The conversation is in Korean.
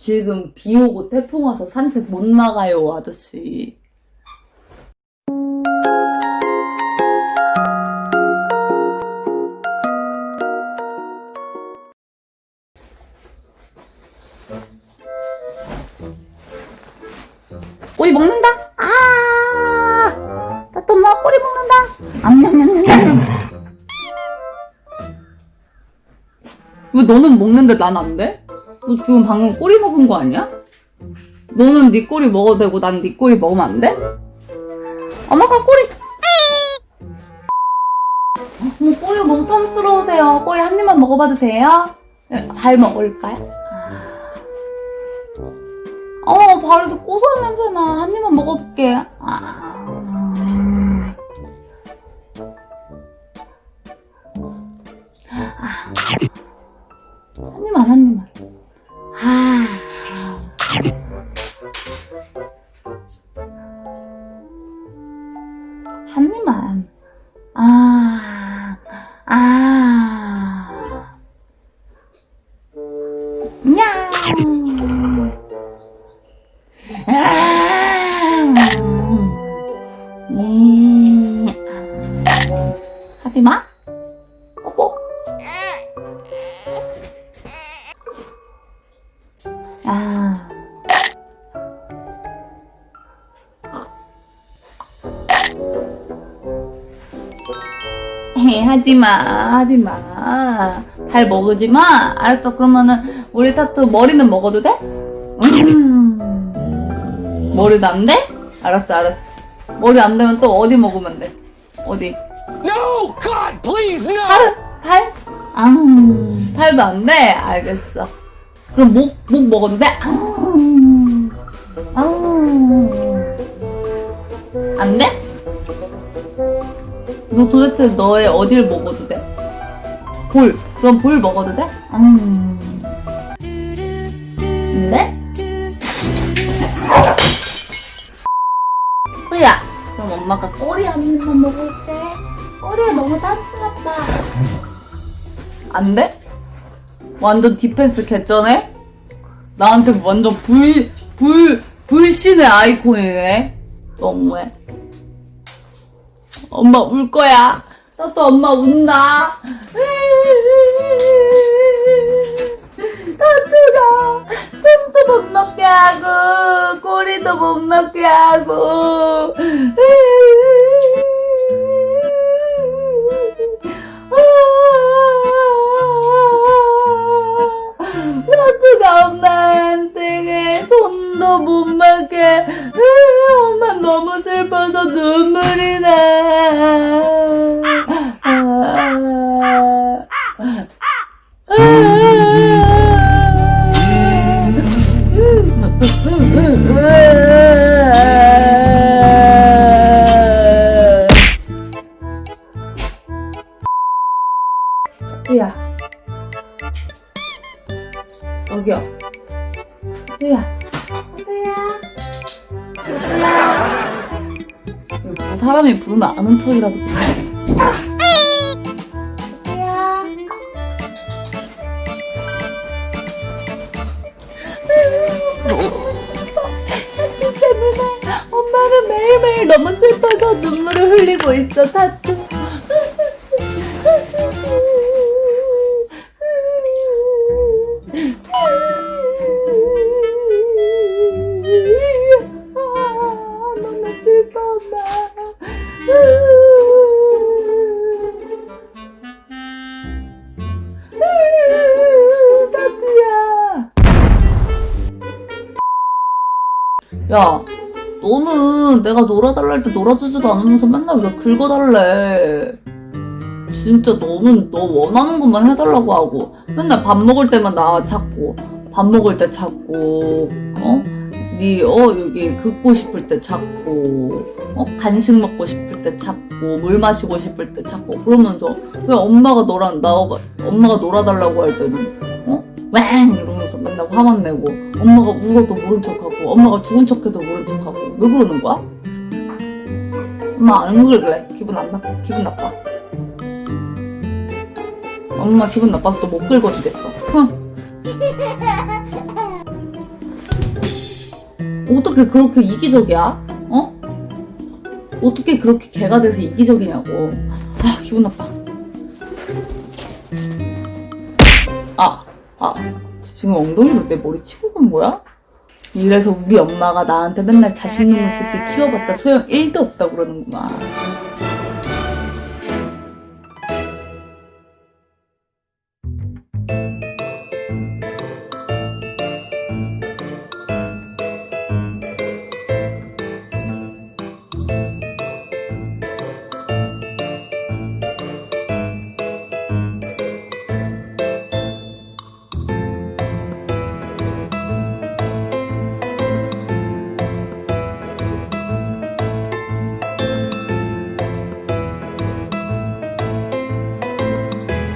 지금 비 오고 태풍 와서 산책 못 나가요, 아저씨. 꼬리 먹는다? 아! 따뜻 엄마 꼬리 먹는다? 암냠냠냠냠. 왜 너는 먹는데 난 안 돼? 너 지금 방금 꼬리 먹은 거 아니야? 너는 네 꼬리 먹어도 되고 난 네 꼬리 먹으면 안 돼? 엄마가 꼬리 어머 꼬리가 너무 탐스러우세요 꼬리 한 입만 먹어봐도 돼요? 네, 잘 먹을까요? 어 발에서 고소한 냄새나 한 입만 먹어볼게 아. 한 입만 아. 아. 냥. 헤, 하지마, 하지마. 잘 먹으지마. 알았어, 그러면은, 우리 타투 머리는 먹어도 돼? 음. 머리도 안 돼? 알았어, 알았어. 머리 안 되면 또 어디 먹으면 돼? 어디? No! God, please, no! 팔? 팔? 아, 팔도 안 돼? 알겠어. 그럼 목, 목 먹어도 돼? 아, 아. 너 도대체 너의 어딜 먹어도 돼? 볼. 그럼 볼 먹어도 돼? 음. 네? 후야. 그럼 엄마가 꼬리 한 입만 먹을게. 꼬리가 너무 따뜻하다. 안 돼? 완전 디펜스 개쩌네? 나한테 완전 불, 불, 불신의 아이콘이네? 너무해. 엄마 울 거야. 나또 엄마 운다. 타투가 춤도 못 먹게 하고 꼬리도 못 먹게 하고 타투가 엄마한테 손도 못 먹게 엄마 너무 슬퍼서 눈물이 나 여기요 호두야 호두야 호두야 사람이 부르면 아는 척이라도. 호두야 타투 때문에 엄마는 매일매일 너무 슬퍼서 눈물을 흘리고 있어 타투 야 너는 내가 놀아달라 할 때 놀아주지도 않으면서 맨날 왜 긁어달래 진짜 너는 너 원하는 것만 해달라고 하고 맨날 밥 먹을 때만 나 찾고 밥 먹을 때 찾고 어? 니어 여기 긁고 싶을 때 찾고 어? 간식 먹고 싶을 때 찾고 물 마시고 싶을 때 찾고 그러면서 왜 엄마가 너랑 나 엄마가 놀아달라고 할 때는 어? 왱 이러면서 맨날 화만 내고 엄마가 울어도 모른 척하고 엄마가 죽은 척해도 모른 척하고 왜 그러는 거야? 엄마 안 그래 기분 안 나, 기분 나빠 엄마 기분 나빠서 또 못 긁어주겠어. 흥. 어떻게 그렇게 이기적이야? 어? 어떻게 그렇게 개가 돼서 이기적이냐고. 아, 기분 나빠. 아, 아, 지금 엉덩이로 내 머리 치고 간 거야? 이래서 우리 엄마가 나한테 맨날 자식 놈의 새끼 키워봤자 소용 1도 없다고 그러는구나.